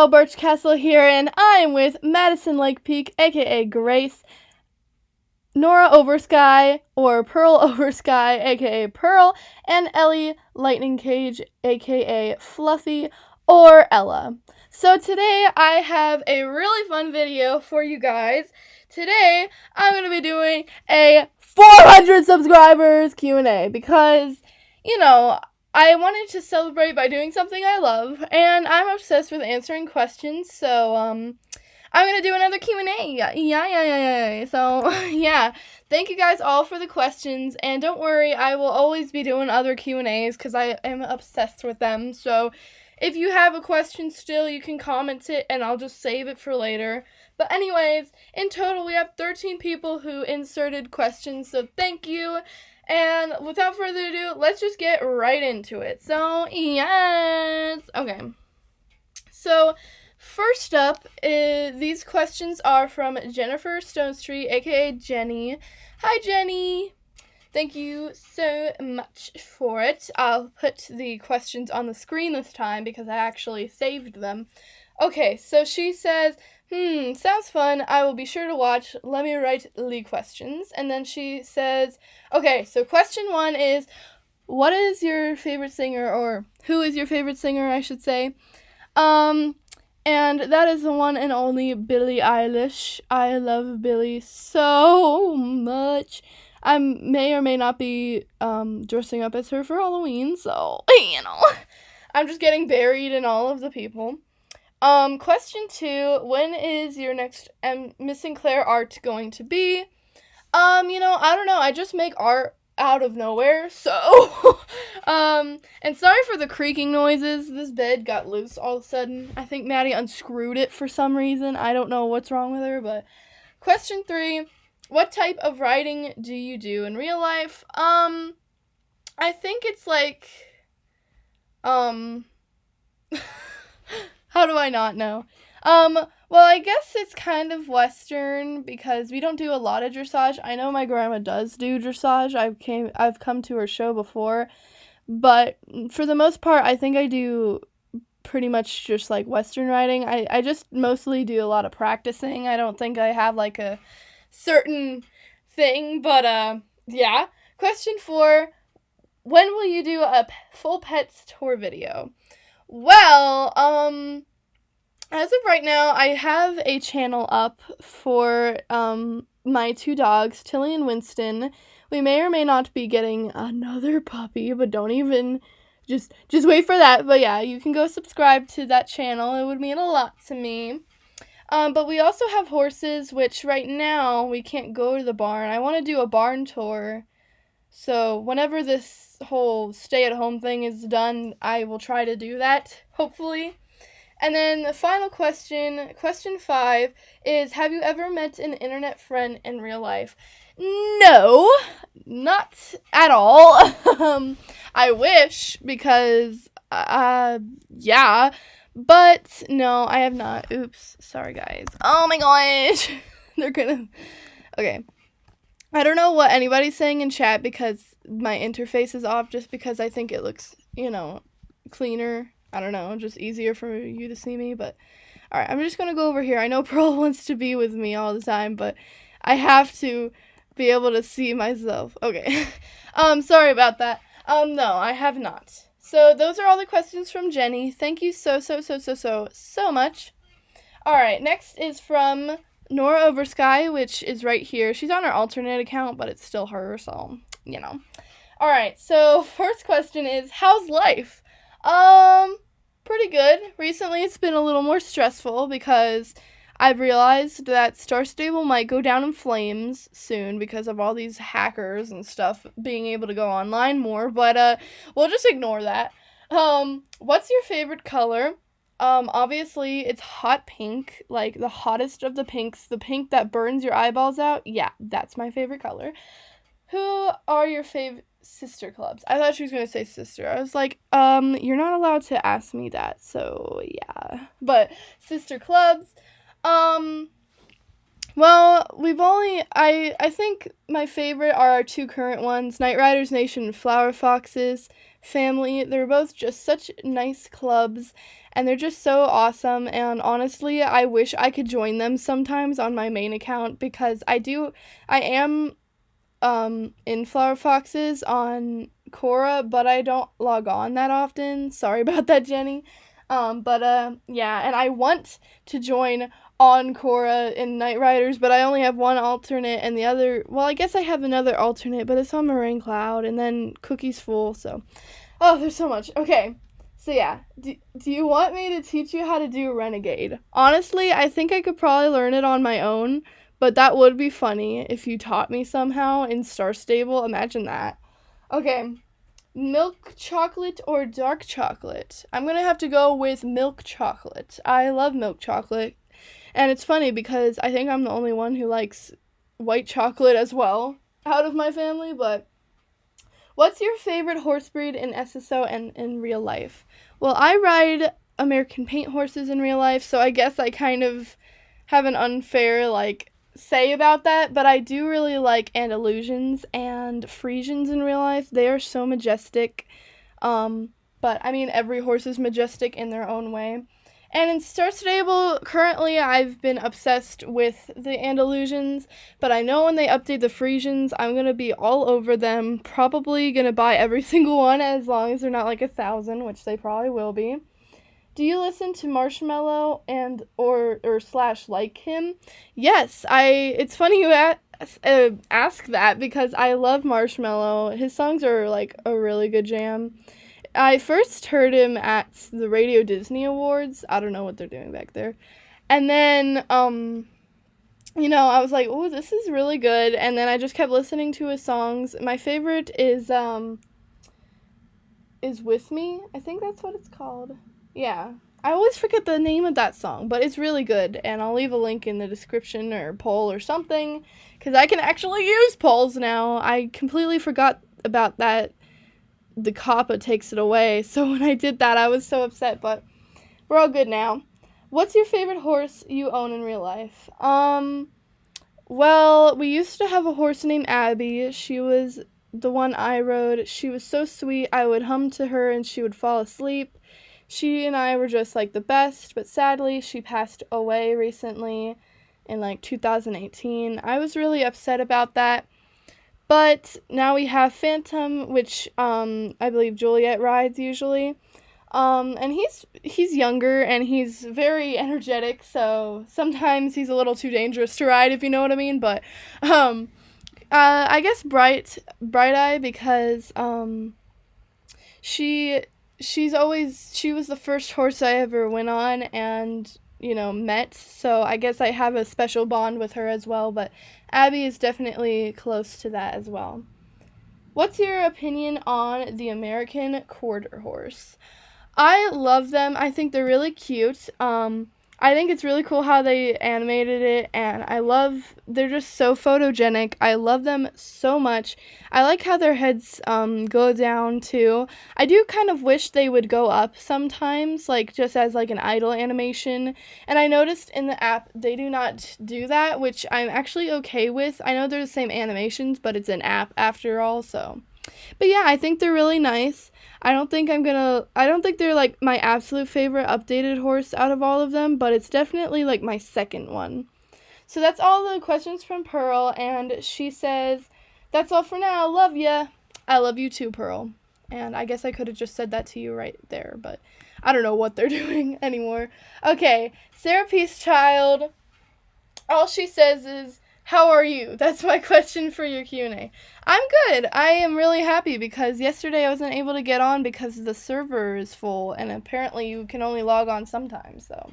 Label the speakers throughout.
Speaker 1: Annabelle Birchcastle here, and I'm with Madison Lake Peak, aka Grace, Nora Oversky, or Pearl Oversky, aka Pearl, and Ellie Lightning Cage, aka Fluffy, or Ella. So today I have a really fun video for you guys. Today I'm going to be doing a 400 subscribers Q&A because, you know, I wanted to celebrate by doing something I love, and I'm obsessed with answering questions, so, um, I'm gonna do another Q&A. Yeah, yeah, yeah, yeah, yeah. So, yeah. Thank you guys all for the questions, and don't worry, I will always be doing other Q&As because I am obsessed with them, so if you have a question still, you can comment it, and I'll just save it for later. But anyways, in total, we have 13 people who inserted questions, so thank you. And without further ado, let's just get right into it. So, yes. Okay. So, first up, is, these questions are from Jennifer Stonestreet, aka Jenny. Hi, Jenny. Thank you so much for it. I'll put the questions on the screen this time because I actually saved them. Okay, so she says, Hmm, sounds fun. I will be sure to watch. Let me write the questions. And then she says, okay, so question one is, what is your favorite singer, or who is your favorite singer, I should say? Um, and that is the one and only Billie Eilish. I love Billie so much. I may or may not be um, dressing up as her for Halloween, so, you know, I'm just getting buried in all of the people. Um, question two: When is your next um, Miss Sinclair art going to be? Um, you know, I don't know. I just make art out of nowhere, so um, and sorry for the creaking noises. This bed got loose all of a sudden. I think Maddie unscrewed it for some reason. I don't know what's wrong with her, but question three: What type of riding do you do in real life? Um, I think it's like, um. How do I not know? Um, well, I guess it's kind of Western because we don't do a lot of dressage. I know my grandma does do dressage. I've came I've come to her show before, but for the most part, I think I do pretty much just like Western riding. I, I just mostly do a lot of practicing. I don't think I have like a certain thing, but uh, yeah. Question four When will you do a full pets tour video? Well, um, as of right now, I have a channel up for um my two dogs, Tilly and Winston. We may or may not be getting another puppy, but don't even just just wait for that. But yeah, you can go subscribe to that channel. It would mean a lot to me. Um, but we also have horses, which right now we can't go to the barn. I want to do a barn tour. So whenever this whole stay at home thing is done, I will try to do that, hopefully. And then the final question, question five, is Have you ever met an internet friend in real life? No, not at all. um, I wish because, uh, yeah, but no, I have not. Oops, sorry guys. Oh my gosh, they're gonna. Okay, I don't know what anybody's saying in chat because my interface is off just because I think it looks, you know, cleaner. I don't know, just easier for you to see me, but all right, I'm just going to go over here. I know Pearl wants to be with me all the time, but I have to be able to see myself. Okay. um sorry about that. Um no, I have not. So those are all the questions from Jenny. Thank you so so so so so so much. All right, next is from Nora Oversky, which is right here. She's on her alternate account, but it's still her, so you know. All right, so first question is how's life? Um, pretty good. Recently, it's been a little more stressful because I've realized that Star Stable might go down in flames soon because of all these hackers and stuff being able to go online more, but uh we'll just ignore that. Um, what's your favorite color? Um, obviously it's hot pink, like the hottest of the pinks, the pink that burns your eyeballs out. Yeah, that's my favorite color. Who are your favorite sister clubs? I thought she was going to say sister. I was like, um, you're not allowed to ask me that. So, yeah. But sister clubs, um Well, we've only I I think my favorite are our two current ones, Night Riders Nation and Flower Foxes Family. They're both just such nice clubs and they're just so awesome and honestly, I wish I could join them sometimes on my main account because I do I am um in Flower Foxes on Cora, but I don't log on that often. Sorry about that, Jenny. Um, but uh, yeah, and I want to join on Cora in Night Riders, but I only have one alternate, and the other, well, I guess I have another alternate, but it's on Moraine Cloud, and then Cookie's full, so. Oh, there's so much. Okay, so yeah, do, do you want me to teach you how to do Renegade? Honestly, I think I could probably learn it on my own, but that would be funny if you taught me somehow in Star Stable. Imagine that. Okay, milk chocolate or dark chocolate? I'm gonna have to go with milk chocolate. I love milk chocolate. And it's funny because I think I'm the only one who likes white chocolate as well out of my family, but what's your favorite horse breed in SSO and in real life? Well, I ride American paint horses in real life, so I guess I kind of have an unfair like say about that, but I do really like Andalusians and Friesians in real life. They are so majestic. Um, but I mean, every horse is majestic in their own way. And in Star Stable, currently I've been obsessed with the Andalusians, but I know when they update the Friesians, I'm gonna be all over them. Probably gonna buy every single one as long as they're not like a thousand, which they probably will be. Do you listen to Marshmello and or or slash like him? Yes, I. It's funny you ask, uh, ask that because I love Marshmello. His songs are like a really good jam. I first heard him at the Radio Disney Awards. I don't know what they're doing back there. And then um you know, I was like, "Oh, this is really good." And then I just kept listening to his songs. My favorite is um is With Me. I think that's what it's called. Yeah. I always forget the name of that song, but it's really good, and I'll leave a link in the description or poll or something, because I can actually use polls now. I completely forgot about that the COPPA takes it away. So when I did that, I was so upset, but we're all good now. What's your favorite horse you own in real life? Um, well, we used to have a horse named Abby. She was the one I rode. She was so sweet. I would hum to her and she would fall asleep. She and I were just like the best, but sadly, she passed away recently in like 2018. I was really upset about that. But now we have Phantom, which um, I believe Juliet rides usually. Um, and he's he's younger and he's very energetic, so sometimes he's a little too dangerous to ride, if you know what I mean. But um, uh, I guess Bright Bright Eye because um, she she's always she was the first horse I ever went on, and you know, met. So I guess I have a special bond with her as well, but Abby is definitely close to that as well. What's your opinion on the American quarter horse? I love them. I think they're really cute. Um, I think it's really cool how they animated it, and I love they're just so photogenic. I love them so much. I like how their heads um, go down too. I do kind of wish they would go up sometimes, like just as like an idle animation. And I noticed in the app they do not do that, which I'm actually okay with. I know they're the same animations, but it's an app after all, so. But yeah, I think they're really nice. I don't think I'm gonna. I don't think they're like my absolute favorite updated horse out of all of them, but it's definitely like my second one. So that's all the questions from Pearl, and she says, That's all for now. Love ya. I love you too, Pearl. And I guess I could have just said that to you right there, but I don't know what they're doing anymore. Okay, Sarah Peace Child. All she says is, how are you? That's my question for your Q&A. I'm good. I am really happy because yesterday I wasn't able to get on because the server is full and apparently you can only log on sometimes, so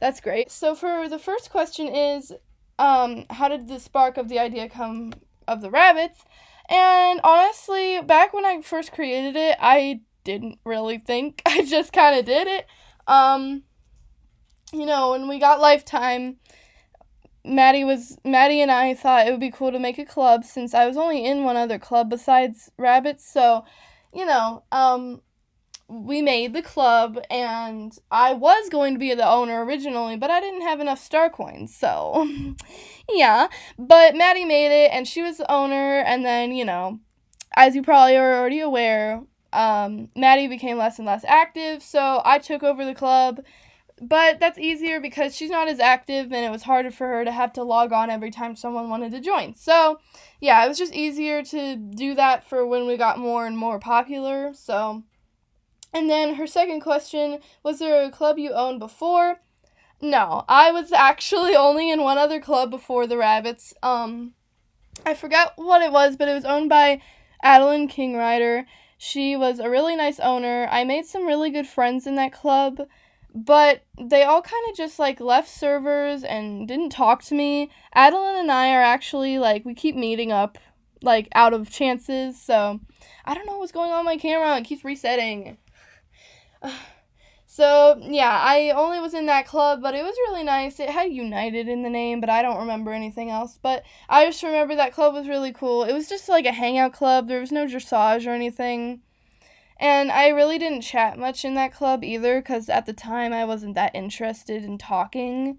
Speaker 1: that's great. So for the first question is um how did the spark of the idea come of the rabbits? And honestly, back when I first created it, I didn't really think. I just kind of did it. Um you know, when we got lifetime Maddie was Maddie and I thought it would be cool to make a club since I was only in one other club besides rabbits. So, you know, um, we made the club and I was going to be the owner originally, but I didn't have enough star coins. So, yeah. But Maddie made it and she was the owner. And then, you know, as you probably are already aware, um, Maddie became less and less active. So I took over the club. But that's easier because she's not as active and it was harder for her to have to log on every time someone wanted to join. So, yeah, it was just easier to do that for when we got more and more popular. So, and then her second question was there a club you owned before? No, I was actually only in one other club before the Rabbits. Um, I forgot what it was, but it was owned by Adeline Kingrider. She was a really nice owner. I made some really good friends in that club, but they all kind of just like left servers and didn't talk to me. Adeline and I are actually like we keep meeting up like out of chances, so I don't know what's going on my camera. It keeps resetting. So, yeah, I only was in that club, but it was really nice. It had United in the name, but I don't remember anything else. But I just remember that club was really cool. It was just like a hangout club, there was no dressage or anything. And I really didn't chat much in that club either, because at the time I wasn't that interested in talking.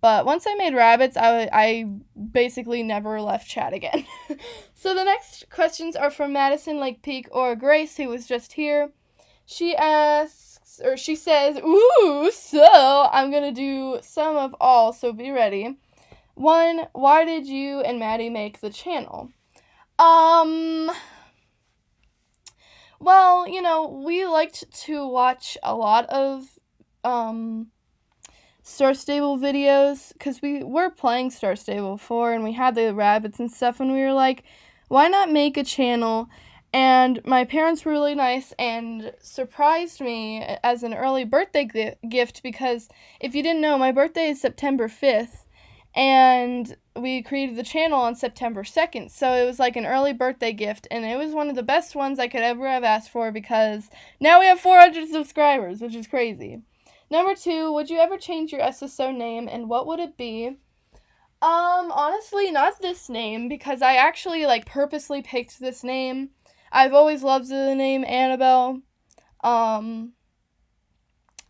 Speaker 1: But once I made rabbits, I, I basically never left chat again. so the next questions are from Madison Lake Peak or Grace, who was just here. She asks, or she says, Ooh, so I'm gonna do some of all, so be ready. One, why did you and Maddie make the channel? Um, well, you know, we liked to watch a lot of, um, Star Stable videos because we were playing Star Stable before and we had the rabbits and stuff, and we were like, why not make a channel? And my parents were really nice and surprised me as an early birthday gift because if you didn't know, my birthday is September 5th and we created the channel on September 2nd. So it was like an early birthday gift and it was one of the best ones I could ever have asked for because now we have 400 subscribers, which is crazy. Number 2, would you ever change your SSO name and what would it be? Um, honestly, not this name because I actually like purposely picked this name I've always loved the name Annabelle. Um,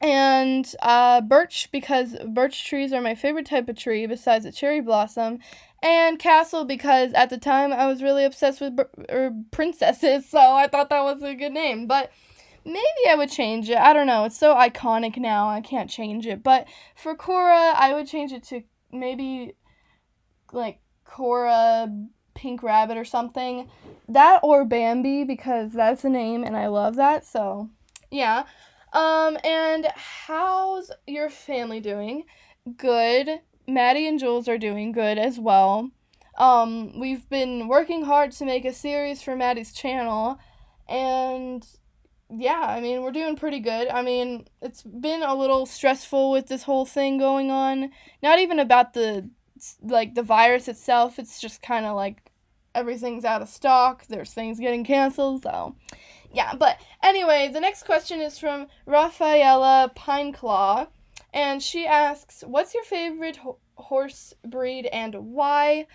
Speaker 1: and uh, birch because birch trees are my favorite type of tree besides a cherry blossom and castle because at the time i was really obsessed with er, princesses so i thought that was a good name but maybe i would change it i don't know it's so iconic now i can't change it but for cora i would change it to maybe like cora Pink Rabbit or something. That or Bambi because that's the name and I love that. So, yeah. Um and how's your family doing? Good. Maddie and Jules are doing good as well. Um we've been working hard to make a series for Maddie's channel and yeah, I mean, we're doing pretty good. I mean, it's been a little stressful with this whole thing going on. Not even about the like the virus itself. It's just kind of like everything's out of stock. There's things getting canceled. So, yeah. But anyway, the next question is from Rafaela Pineclaw, and she asks, "What's your favorite ho- horse breed and why?"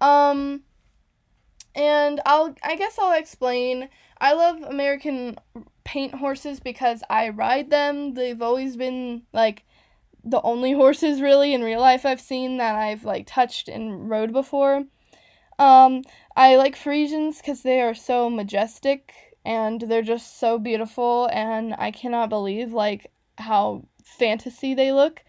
Speaker 1: Um, and I'll I guess I'll explain. I love American paint horses because I ride them. They've always been like the only horses really in real life I've seen that I've like touched and rode before. Um, I like Friesians because they are so majestic and they're just so beautiful, and I cannot believe like how fantasy they look.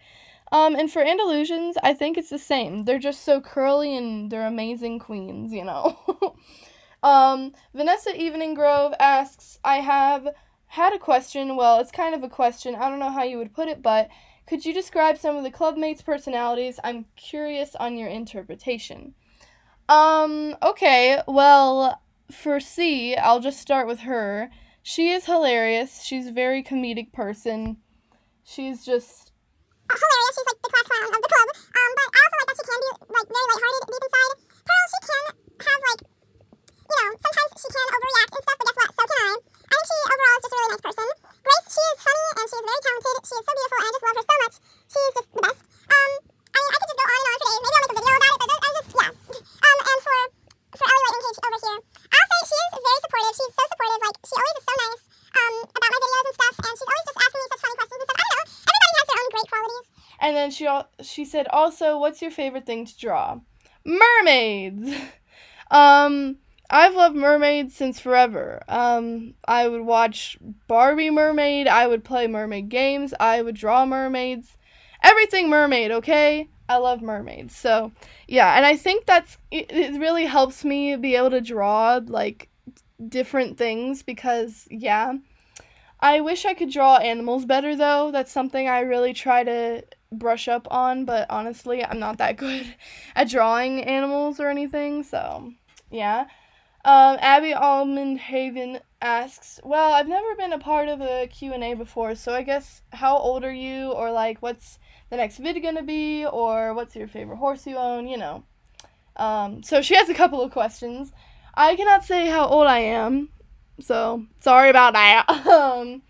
Speaker 1: Um, and for Andalusians, I think it's the same. They're just so curly and they're amazing queens, you know. um, Vanessa Evening Grove asks, I have had a question. Well, it's kind of a question. I don't know how you would put it, but could you describe some of the clubmates' personalities? I'm curious on your interpretation. Um, okay, well, for C, I'll just start with her. She is hilarious. She's a very comedic person. She's just
Speaker 2: hilarious. She's like the class clown of the club. Um, but I also like that she can be like very lighthearted deep inside. Pearl, she can have like, you know, sometimes she can overreact and stuff, but guess what? So can I. I think she overall is just a really nice person. Grace, she is funny and she is very talented. She is so beautiful and I just love her so much. She is just the best. Um, I mean, I could just go on and on for days. Maybe I'll make a video about it, but I just, yeah. Um,
Speaker 1: then she she said also, "What's your favorite thing to draw?" Mermaids. um, I've loved mermaids since forever. Um, I would watch Barbie Mermaid. I would play mermaid games. I would draw mermaids. Everything mermaid. Okay. I love mermaids. So yeah, and I think that's it, it really helps me be able to draw like different things because yeah. I wish I could draw animals better though. That's something I really try to brush up on, but honestly, I'm not that good at drawing animals or anything, so yeah. Um, Abby Almond Haven asks, "Well, I've never been a part of a Q&A before, so I guess how old are you or like what's the next vid going to be or what's your favorite horse you own, you know." Um, so she has a couple of questions. I cannot say how old I am, so sorry about that. um,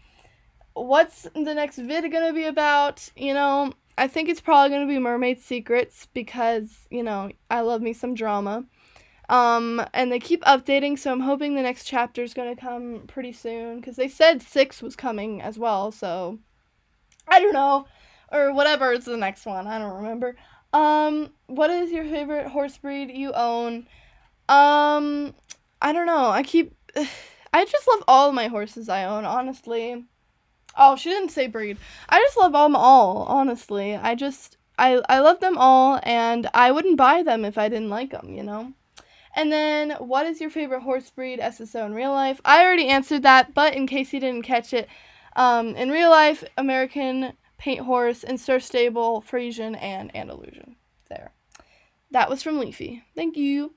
Speaker 1: what's the next vid going to be about? You know, I think it's probably going to be Mermaid Secrets because, you know, I love me some drama. Um, and they keep updating, so I'm hoping the next chapter is going to come pretty soon because they said 6 was coming as well, so I don't know. Or whatever is the next one, I don't remember. Um, what is your favorite horse breed you own? Um, I don't know. I keep I just love all my horses I own, honestly. Oh, she didn't say breed. I just love them all, honestly. I just I I love them all and I wouldn't buy them if I didn't like them, you know. And then what is your favorite horse breed SSO in real life? I already answered that, but in case you didn't catch it, um, in real life, American Paint Horse, Star Stable, Friesian, and Andalusian. There. That was from Leafy. Thank you.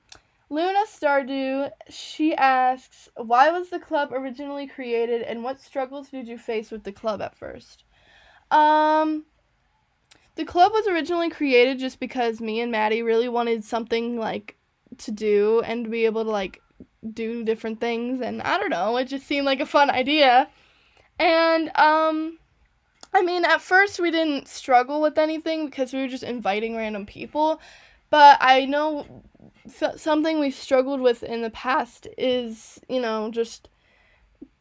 Speaker 1: Luna Stardew, she asks, why was the club originally created and what struggles did you face with the club at first? Um, the club was originally created just because me and Maddie really wanted something like to do and be able to like do different things and I don't know, it just seemed like a fun idea. And um I mean, at first we didn't struggle with anything because we were just inviting random people, but I know something we've struggled with in the past is, you know, just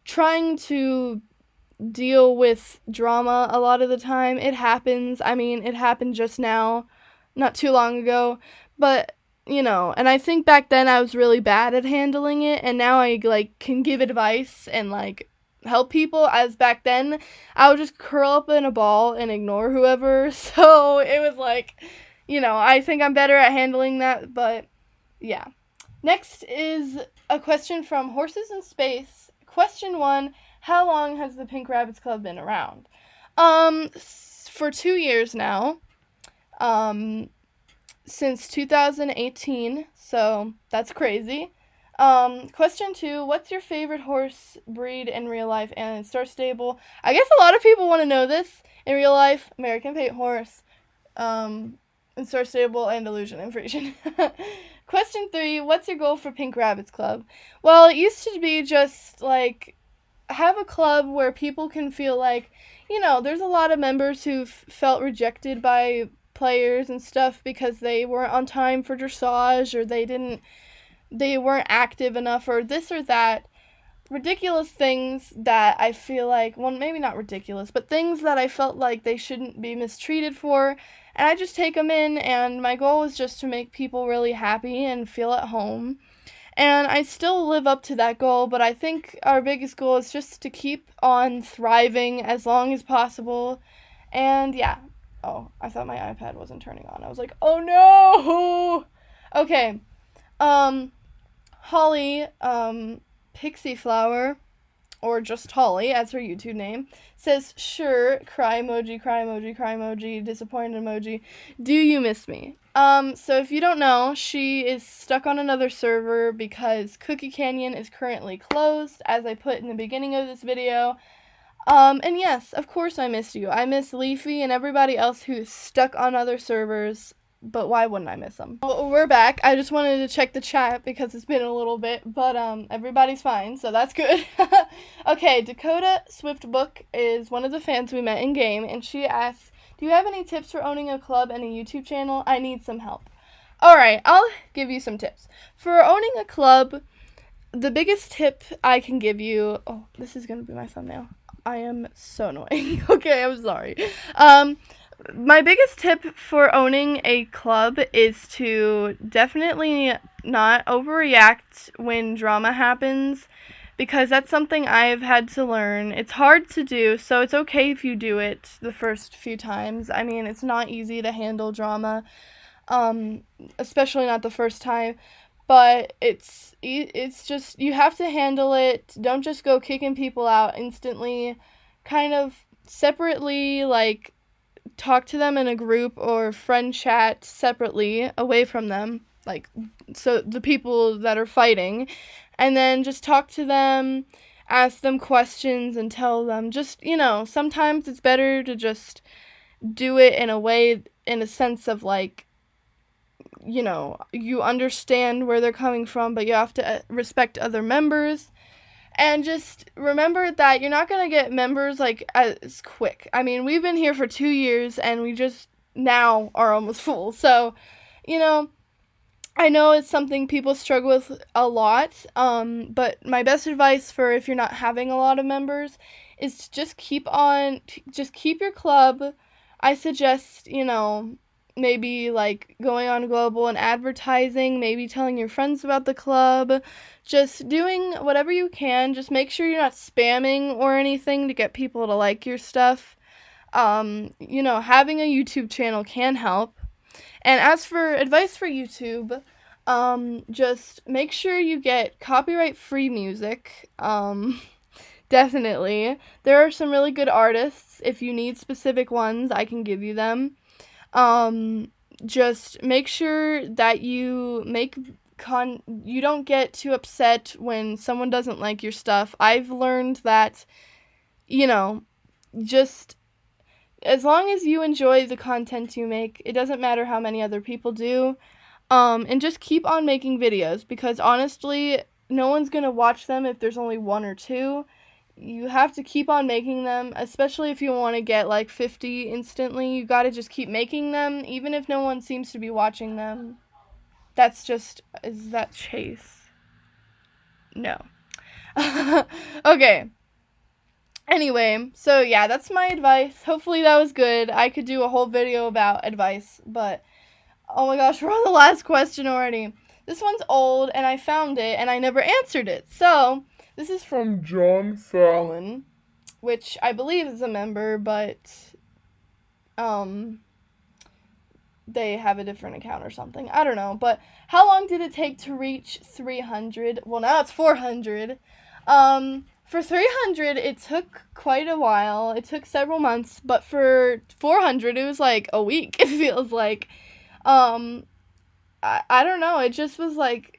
Speaker 1: trying to deal with drama a lot of the time. It happens. I mean, it happened just now, not too long ago, but you know, and I think back then I was really bad at handling it and now I like can give advice and like help people as back then I would just curl up in a ball and ignore whoever. So, it was like, you know, I think I'm better at handling that, but yeah. Next is a question from Horses in Space. Question one How long has the Pink Rabbits Club been around? Um, for two years now. Um, since 2018, so that's crazy. Um, question two What's your favorite horse breed in real life and in Star Stable? I guess a lot of people want to know this. In real life, American Paint Horse, um, Stable, Andalusian and Friesian. Question three What's your goal for Pink Rabbits Club? Well, it used to be just like have a club where people can feel like, you know, there's a lot of members who've felt rejected by players and stuff because they weren't on time for dressage or they didn't they weren't active enough or this or that ridiculous things that I feel like well maybe not ridiculous but things that I felt like they shouldn't be mistreated for and I just take them in, and my goal is just to make people really happy and feel at home. And I still live up to that goal, but I think our biggest goal is just to keep on thriving as long as possible. And yeah. Oh, I thought my iPad wasn't turning on. I was like, oh no! Okay. Um, Holly, um, Pixie Flower or just Holly as her YouTube name, says, Sure, cry emoji, cry emoji, cry emoji, disappointed emoji. Do you miss me? Um, so if you don't know, she is stuck on another server because Cookie Canyon is currently closed, as I put in the beginning of this video. Um, and yes, of course I miss you. I miss Leafy and everybody else who's stuck on other servers but why wouldn't I miss them? Well, we're back. I just wanted to check the chat because it's been a little bit, but um, everybody's fine, so that's good. okay, Dakota Swift Book is one of the fans we met in game, and she asks, "Do you have any tips for owning a club and a YouTube channel? I need some help." All right, I'll give you some tips for owning a club. The biggest tip I can give you. Oh, this is gonna be my thumbnail. I am so annoying. okay, I'm sorry. Um my biggest tip for owning a club is to definitely not overreact when drama happens because that's something I've had to learn. It's hard to do, so it's okay if you do it the first few times. I mean, it's not easy to handle drama, um, especially not the first time. But it's it's just you have to handle it. Don't just go kicking people out instantly. Kind of separately, like talk to them in a group or friend chat separately away from them like so the people that are fighting and then just talk to them ask them questions and tell them just you know sometimes it's better to just do it in a way in a sense of like you know you understand where they're coming from but you have to uh, respect other members and just remember that you're not going to get members like as quick. I mean, we've been here for 2 years and we just now are almost full. So, you know, I know it's something people struggle with a lot, um, but my best advice for if you're not having a lot of members is to just keep on, just keep your club. I suggest, you know, maybe like going on global and advertising, maybe telling your friends about the club, just doing whatever you can. Just make sure you're not spamming or anything to get people to like your stuff. Um, you know, having a YouTube channel can help. And as for advice for YouTube, um, just make sure you get copyright free music. Um, definitely. There are some really good artists. If you need specific ones, I can give you them. Um, just make sure that you make con you don't get too upset when someone doesn't like your stuff. I've learned that you know, just as long as you enjoy the content you make, it doesn't matter how many other people do. Um, and just keep on making videos because honestly, no one's gonna watch them if there's only one or two you have to keep on making them, especially if you want to get like 50 instantly. You got to just keep making them, even if no one seems to be watching them. That's just. Is that Chase? No. okay. Anyway, so yeah, that's my advice. Hopefully that was good. I could do a whole video about advice, but oh my gosh, we're on the last question already. This one's old and I found it and I never answered it. So, this is from John Fallon, which I believe is a member, but um they have a different account or something. I don't know, but how long did it take to reach 300? Well, now it's 400. Um for 300 it took quite a while. It took several months, but for 400 it was like a week. It feels like um I, I don't know. It just was like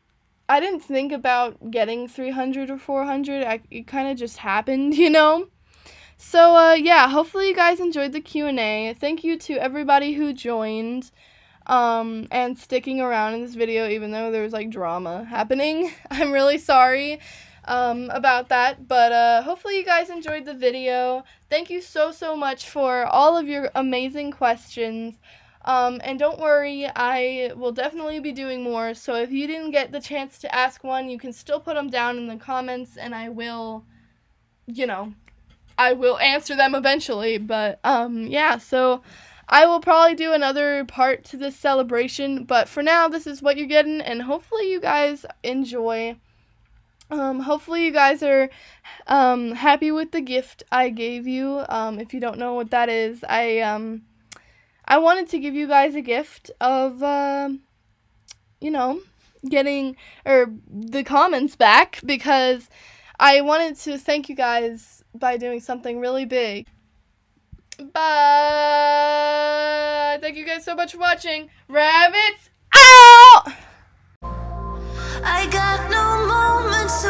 Speaker 1: I didn't think about getting 300 or 400. I, it kind of just happened, you know? So, uh, yeah, hopefully you guys enjoyed the Q&A. Thank you to everybody who joined um, and sticking around in this video, even though there was, like, drama happening. I'm really sorry um, about that, but uh, hopefully you guys enjoyed the video. Thank you so, so much for all of your amazing questions. Um, and don't worry, I will definitely be doing more. So if you didn't get the chance to ask one, you can still put them down in the comments and I will, you know, I will answer them eventually. But um, yeah, so I will probably do another part to this celebration. But for now, this is what you're getting, and hopefully you guys enjoy. Um, hopefully you guys are um, happy with the gift I gave you. Um, if you don't know what that is, I um, I wanted to give you guys a gift of, uh, you know, getting or the comments back because I wanted to thank you guys by doing something really big. But thank you guys so much for watching. Rabbits out! I got no moments.